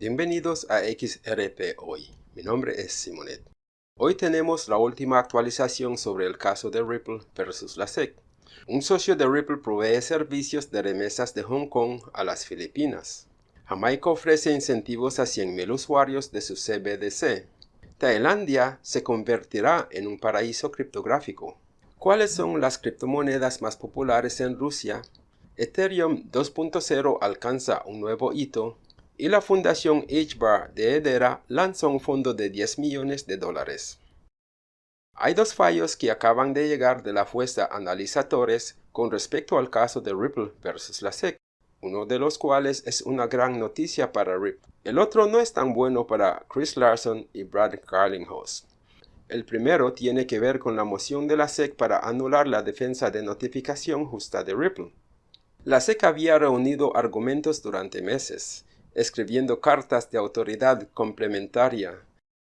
Bienvenidos a XRP Hoy. Mi nombre es Simonet. Hoy tenemos la última actualización sobre el caso de Ripple versus la SEC. Un socio de Ripple provee servicios de remesas de Hong Kong a las Filipinas. Jamaica ofrece incentivos a 100.000 usuarios de su CBDC. Tailandia se convertirá en un paraíso criptográfico. ¿Cuáles son las criptomonedas más populares en Rusia? Ethereum 2.0 alcanza un nuevo hito y la fundación HBAR de Hedera lanzó un fondo de 10 millones de dólares. Hay dos fallos que acaban de llegar de la fuerza analizadores con respecto al caso de Ripple versus la SEC, uno de los cuales es una gran noticia para Ripple. El otro no es tan bueno para Chris Larson y Brad Carlinghouse. El primero tiene que ver con la moción de la SEC para anular la defensa de notificación justa de Ripple. La SEC había reunido argumentos durante meses, escribiendo cartas de autoridad complementaria,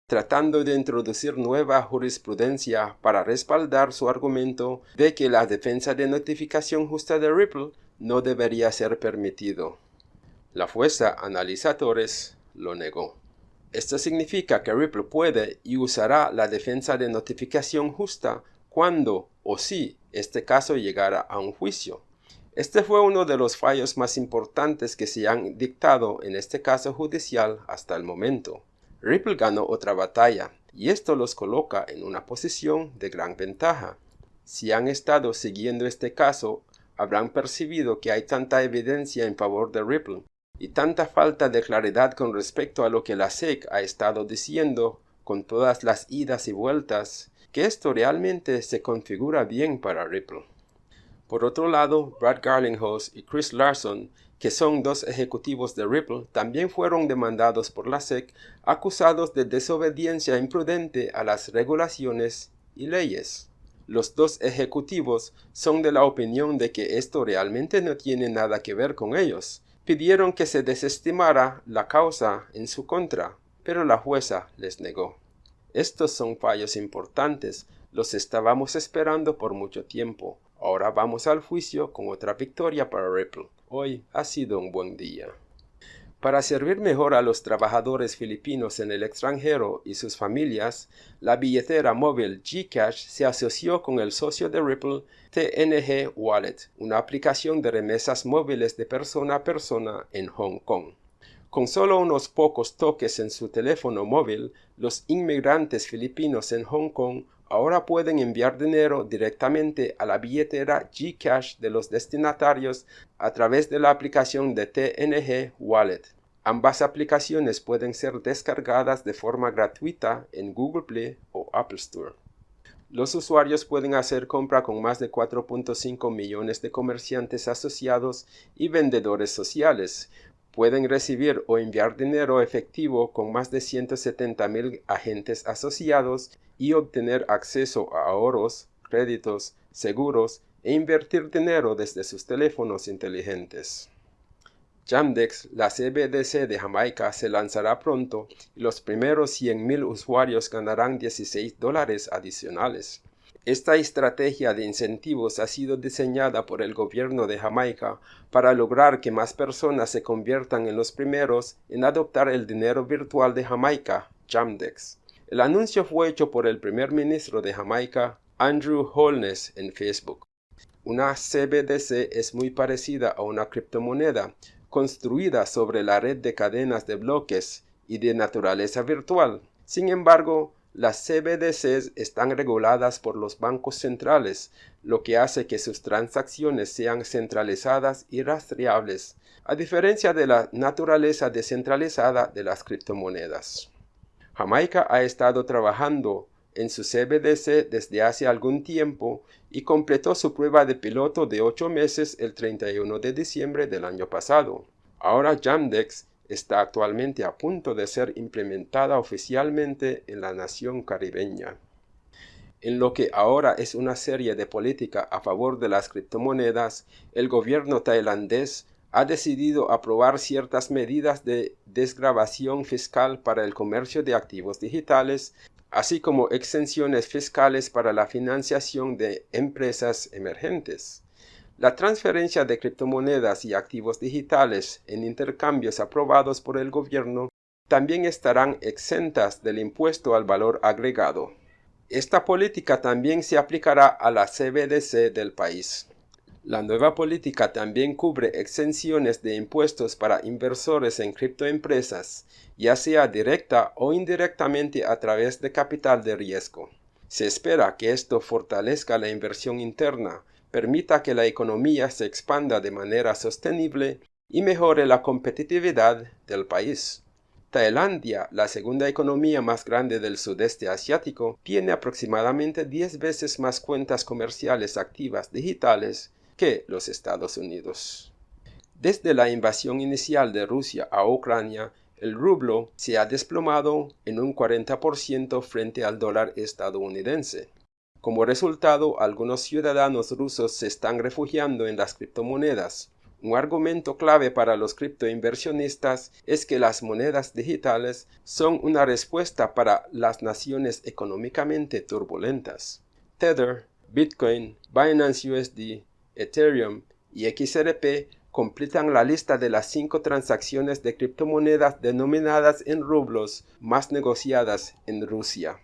tratando de introducir nueva jurisprudencia para respaldar su argumento de que la defensa de notificación justa de Ripple no debería ser permitido. La fuerza analizadores lo negó. Esto significa que Ripple puede y usará la defensa de notificación justa cuando o si este caso llegara a un juicio. Este fue uno de los fallos más importantes que se han dictado en este caso judicial hasta el momento. Ripple ganó otra batalla, y esto los coloca en una posición de gran ventaja. Si han estado siguiendo este caso, habrán percibido que hay tanta evidencia en favor de Ripple y tanta falta de claridad con respecto a lo que la SEC ha estado diciendo con todas las idas y vueltas, que esto realmente se configura bien para Ripple. Por otro lado, Brad Garlinghouse y Chris Larson, que son dos ejecutivos de Ripple, también fueron demandados por la SEC acusados de desobediencia imprudente a las regulaciones y leyes. Los dos ejecutivos son de la opinión de que esto realmente no tiene nada que ver con ellos. Pidieron que se desestimara la causa en su contra, pero la jueza les negó. Estos son fallos importantes, los estábamos esperando por mucho tiempo. Ahora vamos al juicio con otra victoria para Ripple. Hoy ha sido un buen día. Para servir mejor a los trabajadores filipinos en el extranjero y sus familias, la billetera móvil Gcash se asoció con el socio de Ripple TNG Wallet, una aplicación de remesas móviles de persona a persona en Hong Kong. Con solo unos pocos toques en su teléfono móvil, los inmigrantes filipinos en Hong Kong ahora pueden enviar dinero directamente a la billetera Gcash de los destinatarios a través de la aplicación de TNG Wallet. Ambas aplicaciones pueden ser descargadas de forma gratuita en Google Play o Apple Store. Los usuarios pueden hacer compra con más de 4.5 millones de comerciantes asociados y vendedores sociales, pueden recibir o enviar dinero efectivo con más de 170 mil agentes asociados y obtener acceso a ahorros, créditos, seguros e invertir dinero desde sus teléfonos inteligentes. Jamdex, la CBDC de Jamaica, se lanzará pronto y los primeros 100.000 usuarios ganarán 16 dólares adicionales. Esta estrategia de incentivos ha sido diseñada por el gobierno de Jamaica para lograr que más personas se conviertan en los primeros en adoptar el dinero virtual de Jamaica, Jamdex. El anuncio fue hecho por el primer ministro de Jamaica, Andrew Holness, en Facebook. Una CBDC es muy parecida a una criptomoneda construida sobre la red de cadenas de bloques y de naturaleza virtual. Sin embargo, las CBDCs están reguladas por los bancos centrales, lo que hace que sus transacciones sean centralizadas y rastreables, a diferencia de la naturaleza descentralizada de las criptomonedas. Jamaica ha estado trabajando en su CBDC desde hace algún tiempo y completó su prueba de piloto de 8 meses el 31 de diciembre del año pasado. Ahora Jamdex está actualmente a punto de ser implementada oficialmente en la nación caribeña. En lo que ahora es una serie de política a favor de las criptomonedas, el gobierno tailandés ha decidido aprobar ciertas medidas de desgrabación fiscal para el comercio de activos digitales, así como exenciones fiscales para la financiación de empresas emergentes. La transferencia de criptomonedas y activos digitales en intercambios aprobados por el gobierno también estarán exentas del impuesto al valor agregado. Esta política también se aplicará a la CBDC del país. La nueva política también cubre exenciones de impuestos para inversores en criptoempresas, ya sea directa o indirectamente a través de capital de riesgo. Se espera que esto fortalezca la inversión interna, permita que la economía se expanda de manera sostenible y mejore la competitividad del país. Tailandia, la segunda economía más grande del sudeste asiático, tiene aproximadamente 10 veces más cuentas comerciales activas digitales que los Estados Unidos. Desde la invasión inicial de Rusia a Ucrania, el rublo se ha desplomado en un 40% frente al dólar estadounidense. Como resultado, algunos ciudadanos rusos se están refugiando en las criptomonedas. Un argumento clave para los criptoinversionistas es que las monedas digitales son una respuesta para las naciones económicamente turbulentas. Tether, Bitcoin, Binance USD, Ethereum y XRP completan la lista de las cinco transacciones de criptomonedas denominadas en rublos más negociadas en Rusia.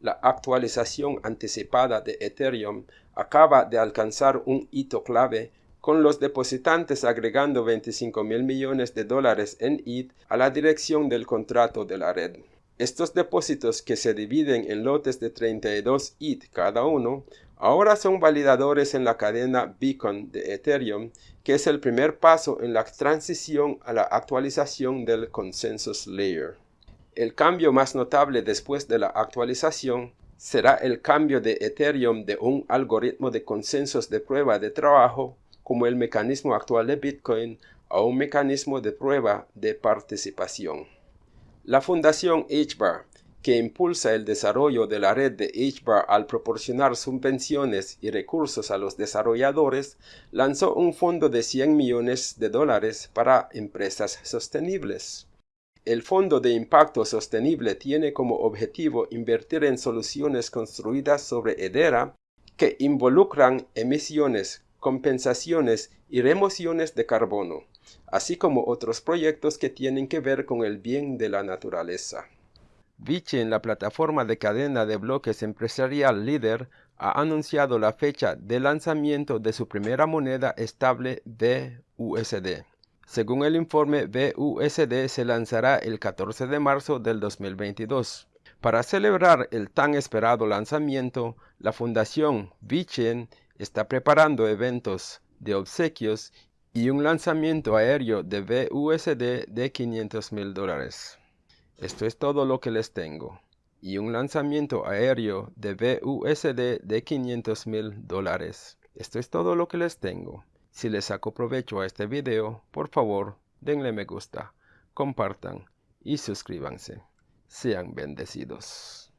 La actualización anticipada de Ethereum acaba de alcanzar un hito clave con los depositantes agregando 25 mil millones de dólares en ETH a la dirección del contrato de la red. Estos depósitos que se dividen en lotes de 32 ETH cada uno Ahora son validadores en la cadena Beacon de Ethereum, que es el primer paso en la transición a la actualización del Consensus Layer. El cambio más notable después de la actualización será el cambio de Ethereum de un algoritmo de consensos de prueba de trabajo, como el mecanismo actual de Bitcoin, a un mecanismo de prueba de participación. La fundación HBAR que impulsa el desarrollo de la red de HBAR al proporcionar subvenciones y recursos a los desarrolladores, lanzó un fondo de 100 millones de dólares para empresas sostenibles. El Fondo de Impacto Sostenible tiene como objetivo invertir en soluciones construidas sobre Hedera que involucran emisiones, compensaciones y remociones de carbono, así como otros proyectos que tienen que ver con el bien de la naturaleza. en la plataforma de cadena de bloques empresarial líder, ha anunciado la fecha de lanzamiento de su primera moneda estable BUSD. Según el informe, BUSD se lanzará el 14 de marzo del 2022. Para celebrar el tan esperado lanzamiento, la Fundación Vichen está preparando eventos de obsequios y un lanzamiento aéreo de BUSD de 500 mil dólares. Esto es todo lo que les tengo. Y un lanzamiento aéreo de BUSD de 500 mil dólares. Esto es todo lo que les tengo. Si les saco provecho a este video, por favor, denle me gusta, compartan y suscríbanse. Sean bendecidos.